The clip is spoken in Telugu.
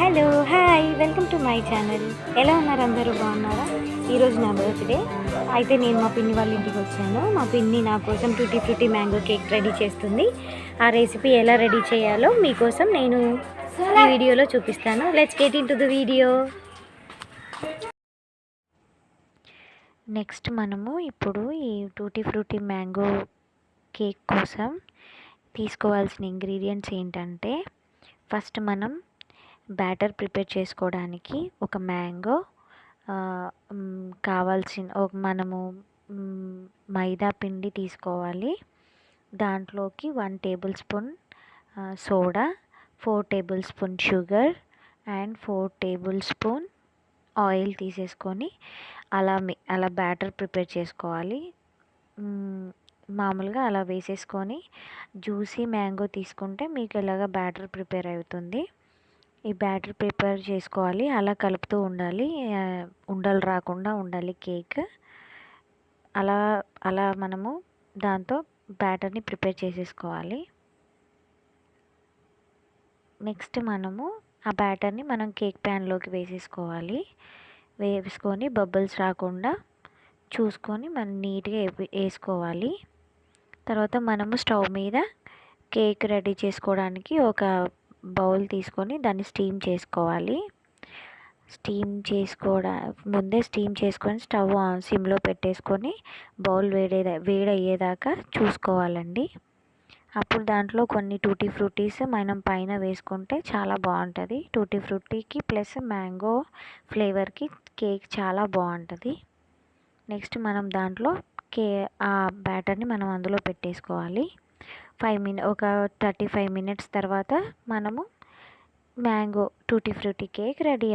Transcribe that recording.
Hello hi welcome to my channel ఎలా ఉన్నారు అందరూ? బాగున్నారా? ఈరోజు నా బర్త్డే అయితే నేను మా పిన్ని వాళ్ళ ఇంటికి వచ్చాను. మా పిన్ని నా కోసం tutti frutti mango cake ready చేస్తుంది. ఆ రెసిపీ ఎలా రెడీ చేయాలో మీకోసం నేను ఈ వీడియోలో చూపిస్తాను. Let's get into the video next మనము ఇప్పుడు ఈ టూటీ ఫ్రూటీ మ్యాంగో కేక్ కోసం తీసుకోవాల్సిన ఇంగ్రీడియంట్స్ ఏంటంటే ఫస్ట్ మనం బ్యాటర్ ప్రిపేర్ చేసుకోవడానికి ఒక మ్యాంగో కావాల్సిన ఒక మనము మైదా పిండి తీసుకోవాలి. దాంట్లోకి one tablespoon soda four tablespoon sugar and four tablespoon oil తీసేసుకొని అలా అలా బ్యాటర్ ప్రిపేర్ చేసుకోవాలి. మామూలుగా అలా వేసేసుకొని జ్యూసీ మ్యాంగో తీసుకుంటే మీకు ఇలాగ బ్యాటర్ ప్రిపేర్ అవుతుంది. ఈ బ్యాటర్ ప్రిపేర్ చేసుకోవాలి. అలా కలుపుతూ ఉండాలి. ఉండలు రాకుండా ఉండాలి కేక్. అలా అలా మనము దాంతో బ్యాటర్ని ప్రిపేర్ చేసేసుకోవాలి. నెక్స్ట్ మనము ఆ బ్యాటర్ని మనం కేక్ ప్యాన్లోకి వేసేసుకోవాలి. వేసుకొని బబుల్స్ రాకుండా చూసుకొని మనం నీట్గా వేసుకోవాలి. తర్వాత మనము స్టవ్ మీద కేక్ రెడీ చేసుకోవడానికి ఒక బౌల్ తీసుకొని దాన్ని స్టీమ్ చేసుకోవాలి. స్టీమ్ చేసుకోవడా ముందే స్టీమ్ చేసుకొని స్టవ్ ఆన్ సిమ్లో పెట్టేసుకొని బౌల్ వేడే వేడయ్యేదాకా చూసుకోవాలండి. అప్పుడు దాంట్లో కొన్ని టూటీ ఫ్రూటీస్ మనం పైన వేసుకుంటే చాలా బాగుంటుంది. టూటీ ఫ్రూటీకి ప్లస్ మ్యాంగో ఫ్లేవర్కి కేక్ చాలా బాగుంటుంది. నెక్స్ట్ మనం దాంట్లో కే ఆ బ్యాటర్ని మనం అందులో పెట్టేసుకోవాలి. ఫైవ్ మినిట్ ఒక థర్టీ ఫైవ్ మినిట్స్ తర్వాత మనము mango tutti frutti cake ready